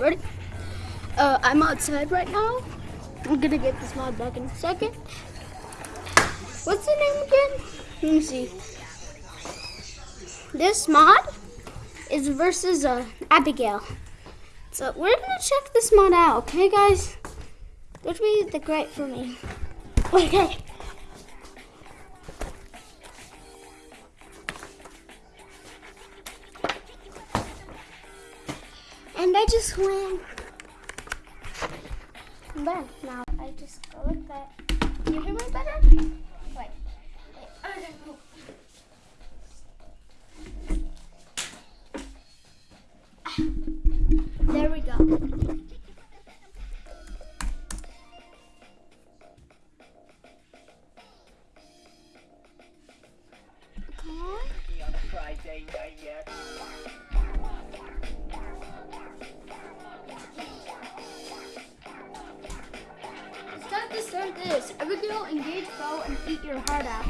ready? Uh, I'm outside right now. I'm gonna get this mod back in a second. What's the name again? Let me see. This mod is versus uh, Abigail. So we're gonna check this mod out, okay guys? Which be the great for me. Okay. Just win. I'm now. I just go like that. You hear me better? This. Abigail, engage bow and eat your heart out.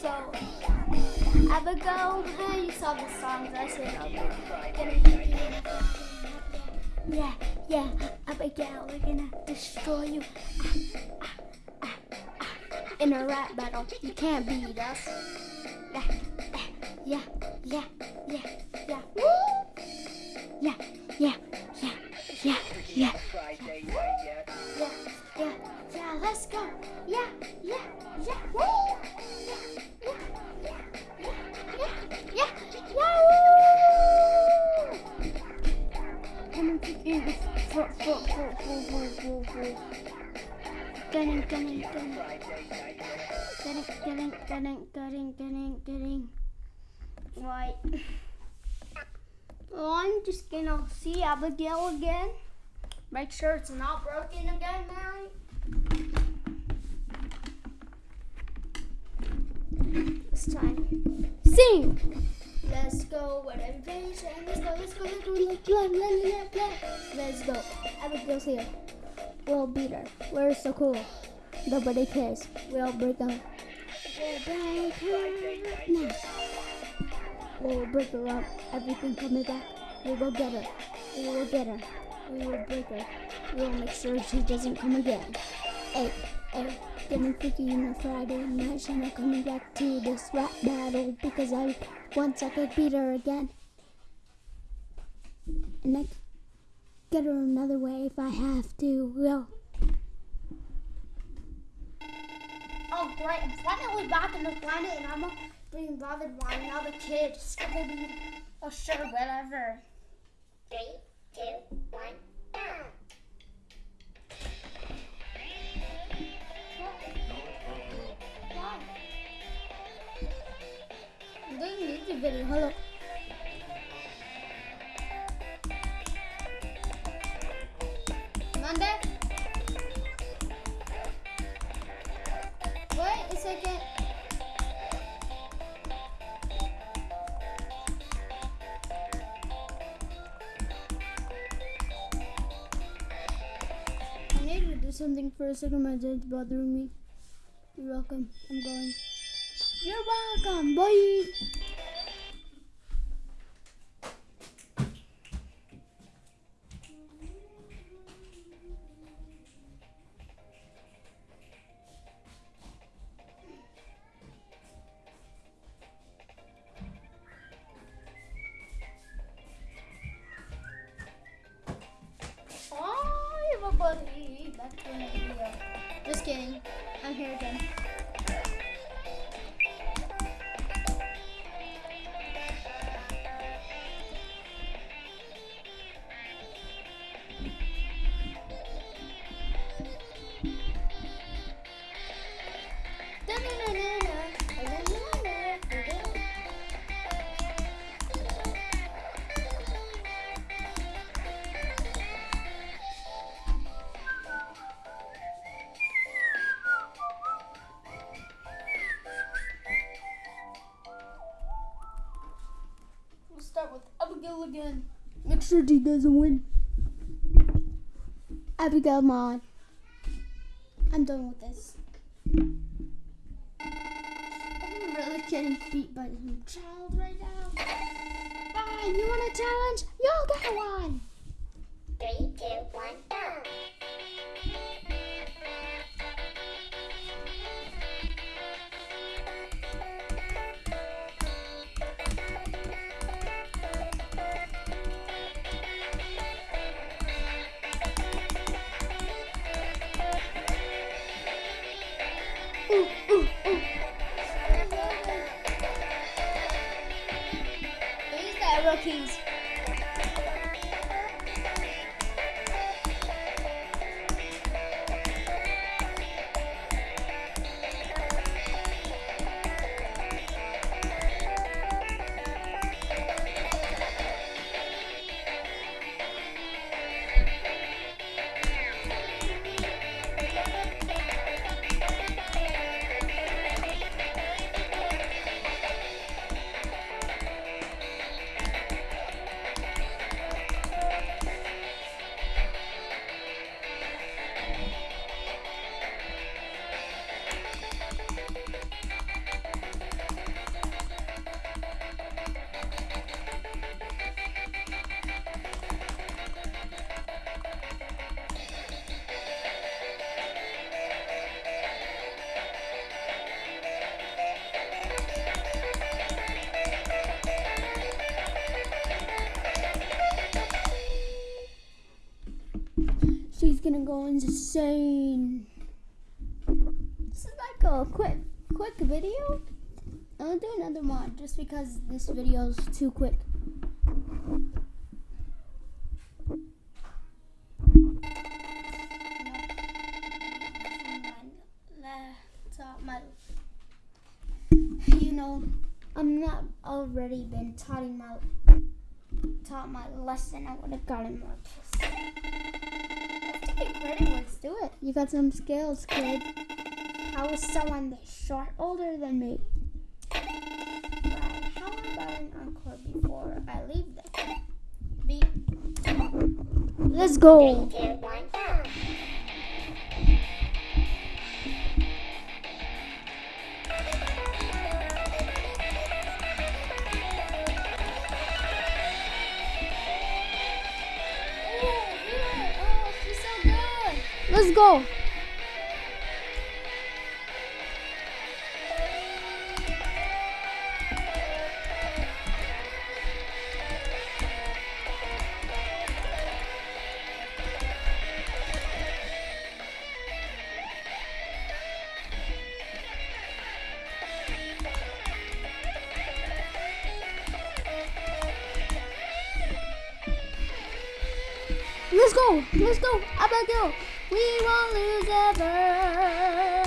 So, Abigail, hey, you saw the songs I said. Yeah, yeah, Abigail, we're gonna destroy you. In a rap battle, you can't beat us. Yeah, yeah, yeah, yeah, yeah. Yeah, yeah, yeah, yeah, yeah. Yeah, yeah, let's go. Yeah, yeah, yeah. Woo! Yeah, yeah, yeah, yeah, yeah, yeah! Come foot, foot, foot. Gunning, gunning, gunning. Friday night yet. Getting, getting, getting, getting, getting, getting. Right. Well, I'm just gonna see Abigail again. Make sure it's not broken again, Mary. This time. Sing! Let's go, whatever everybody saying. Let's go, let's go, let's go, let's play, let's play, let's go. Abigail's here. We'll beat her. We're so cool. Nobody cares. We'll break them. We'll break her. No. We'll break her up. Everything coming back. We will get her. We will get her. We will break her. We will make sure she doesn't come again. Hey, hey, getting freaky on Friday night. She's not coming back to this rap battle because I once I could beat her again. And I get her another way if I have to. Well. Oh great, I'm finally back in the planet and I'm not being bothered by another kid. Scooby Oh sure, whatever. Doing YouTube video. Hello. Monday? Wait a second. I need to do something for a second. My dad's bothering me. You're welcome. I'm going. You're welcome, boy. He doesn't win. Abigail Mod. I'm done with this. I'm really getting beat by some child right now. One. You want a challenge? You'll get one. Three, two, one, go. Who's gonna go insane. This is like a quick, quick video. I'll do another mod just because this video is too quick. You know, I'm not already been taught my taught my lesson. I would have gotten more pissed. Let's credit. Let's do it. You got some skills, kid. How is someone this short older than me? Right. How about an encore before I leave them? Beat. Let's go. Three, two, one, go. Let's go. Let's go. Abigail. We won't lose ever.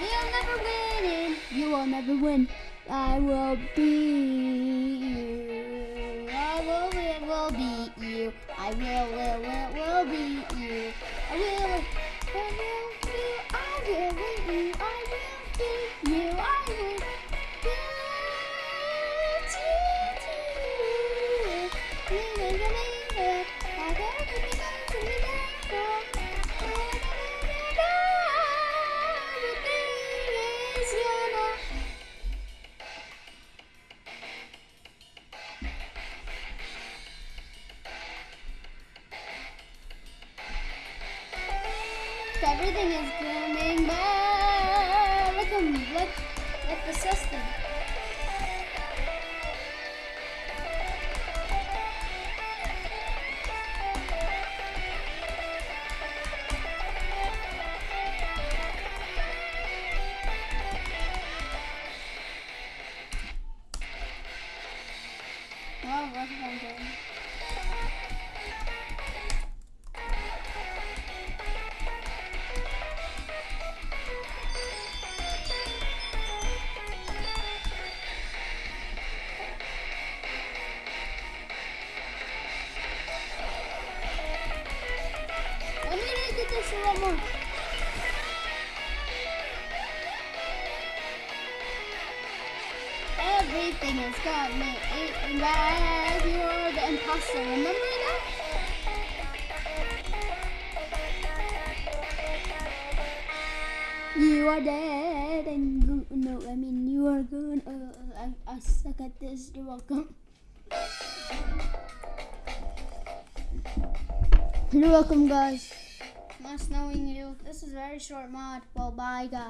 We'll never win. and You will never win. I will beat you. I will, will, will beat you. I will, will, will, will beat you. I will, Oh, what am I doing? Let me get this one more. Everything has got me eating bad. You're the imposter. Remember that? You are dead and no, no. I mean, you are good. Uh, I, I suck at this. You're welcome. You're welcome, guys. Nice knowing you. This is a very short mod. Well, bye, guys.